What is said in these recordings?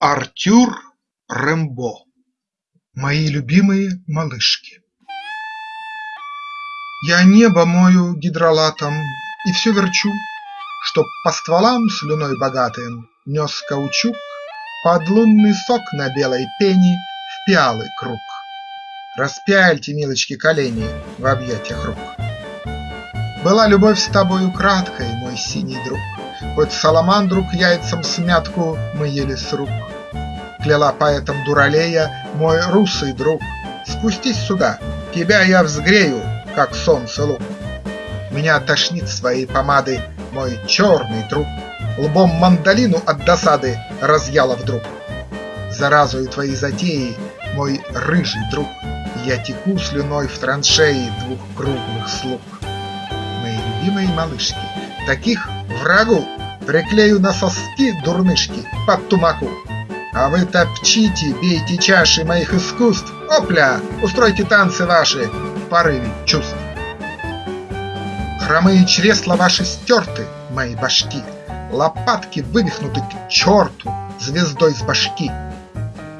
Артюр Рембо Мои любимые малышки Я небо мою гидролатом И все верчу, Чтоб по стволам слюной богатым Нес каучук под лунный сок на белой пене В пиалы круг. Распяльте, милочки, колени В объятиях рук. Была любовь с тобою краткой, мой синий друг, Хоть саламандру к яйцам смятку мы ели с рук. Кляла поэтом дуралея мой русый друг, Спустись сюда, тебя я взгрею, как солнце лук. Меня тошнит своей помады мой черный друг, Лбом мандолину от досады разъяла вдруг. Заразою твоей затеи, мой рыжий друг, Я теку слюной в траншеи двух круглых слуг любимой малышки, Таких врагу приклею на соски дурнышки под тумаку. А вы топчите, бейте чаши моих искусств, Опля, устройте танцы ваши в порыве чувств. Хромые чресла ваши стерты, мои башки, Лопатки вывихнуты к черту звездой с башки.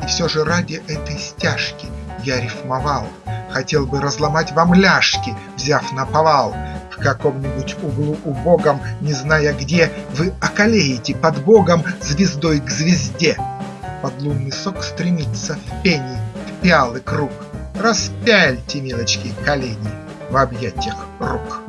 И все же ради этой стяжки я рифмовал, Хотел бы разломать вам ляжки, взяв на повал, в каком-нибудь углу убогом, не зная где, Вы околеете под Богом звездой к звезде. Подлунный сок стремится в пени, в пиалы круг, Распяльте, милочки, колени в объятиях рук.